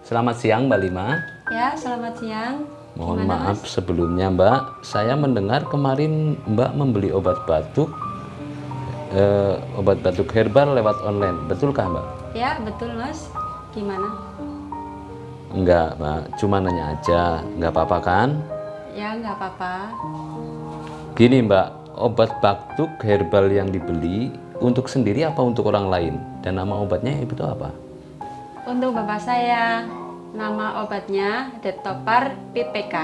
Selamat siang Mbak Lima. Ya, selamat siang. Mohon Gimana, maaf sebelumnya Mbak, saya mendengar kemarin Mbak membeli obat batuk, eh, obat batuk herbal lewat online, betulkah Mbak? Ya, betul Mas. Gimana? Enggak Mbak, cuma nanya aja, nggak apa-apa kan? Ya, nggak apa-apa. Gini Mbak, obat batuk herbal yang dibeli untuk sendiri apa untuk orang lain? Dan nama obatnya itu apa? Untuk bapak saya, nama obatnya Detopar PPK.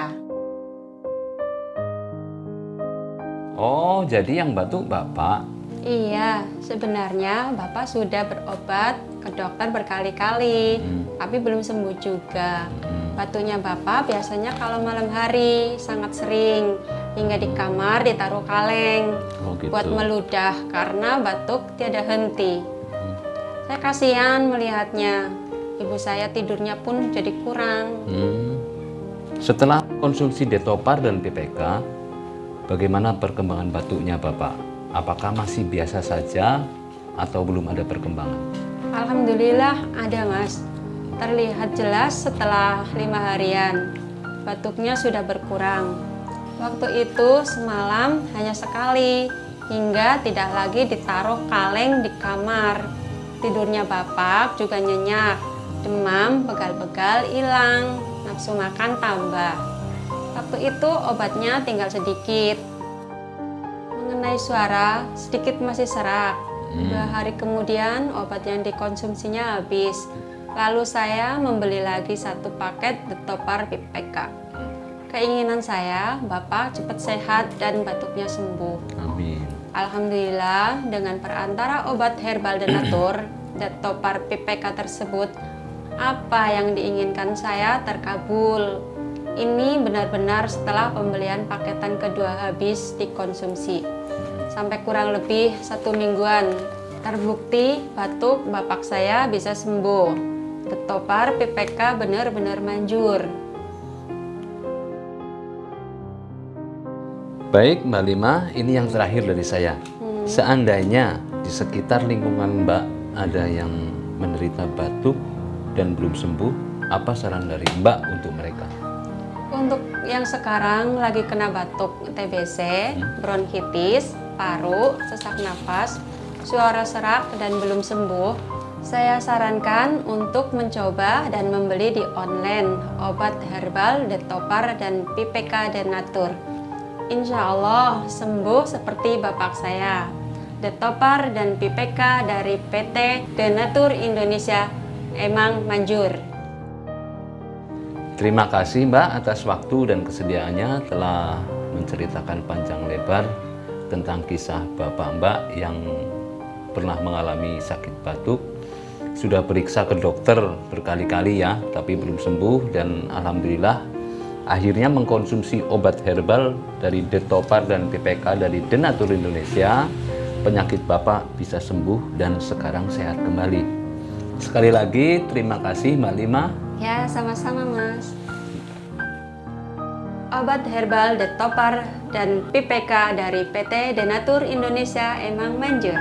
Oh, jadi yang batuk Bapak? Iya, sebenarnya bapak sudah berobat ke dokter berkali-kali, Hmm. tapi belum sembuh juga. Hmm. Batuknya bapak biasanya kalau malam hari sangat sering, hingga di kamar ditaruh kaleng Oh gitu. buat meludah karena batuk tiada henti. Saya kasihan melihatnya. Ibu saya tidurnya pun jadi kurang. Hmm. Setelah konsumsi Detopar dan PPK, bagaimana perkembangan batuknya Bapak? Apakah masih biasa saja atau belum ada perkembangan? Alhamdulillah ada mas. Terlihat jelas setelah lima harian. Batuknya sudah berkurang. Waktu itu semalam hanya sekali, hingga tidak lagi ditaruh kaleng di kamar. Tidurnya bapak juga nyenyak, demam, begal-begal hilang, nafsu makan tambah. Waktu itu obatnya tinggal sedikit. Mengenai suara, sedikit masih serak. Dua hari kemudian obat yang dikonsumsinya habis. Lalu saya membeli lagi satu paket Detopar PPK. Keinginan saya, Bapak cepat sehat dan batuknya sembuh. Alhamdulillah, dengan perantara obat herbal denatur, Detopar PPK tersebut, apa yang diinginkan saya terkabul. Ini benar-benar setelah pembelian paketan kedua habis dikonsumsi. Sampai kurang lebih satu mingguan. Terbukti batuk bapak saya bisa sembuh. Detopar PPK benar-benar manjur. Baik Mbak Lima, ini yang terakhir dari saya. Seandainya di sekitar lingkungan Mbak ada yang menderita batuk dan belum sembuh, apa saran dari Mbak untuk mereka? Untuk yang sekarang lagi kena batuk TBC, bronkitis, paru, sesak napas, suara serak dan belum sembuh, saya sarankan untuk mencoba dan membeli di online obat herbal Detopar dan PPK Denatur. Insya Allah sembuh seperti bapak saya. Detopar dan PPK dari PT Denatur Indonesia emang manjur. Terima kasih Mbak atas waktu dan kesediaannya telah menceritakan panjang lebar tentang kisah Bapak Mbak yang pernah mengalami sakit batuk. Sudah periksa ke dokter berkali-kali ya, tapi belum sembuh dan Alhamdulillah akhirnya mengkonsumsi obat herbal dari Detopar dan PPK dari Denatur Indonesia. Penyakit Bapak bisa sembuh dan sekarang sehat kembali. Sekali lagi terima kasih Mbak Lima Ya, sama-sama Mas. Obat herbal Detopar dan PPK dari PT Denatur Indonesia emang manjur.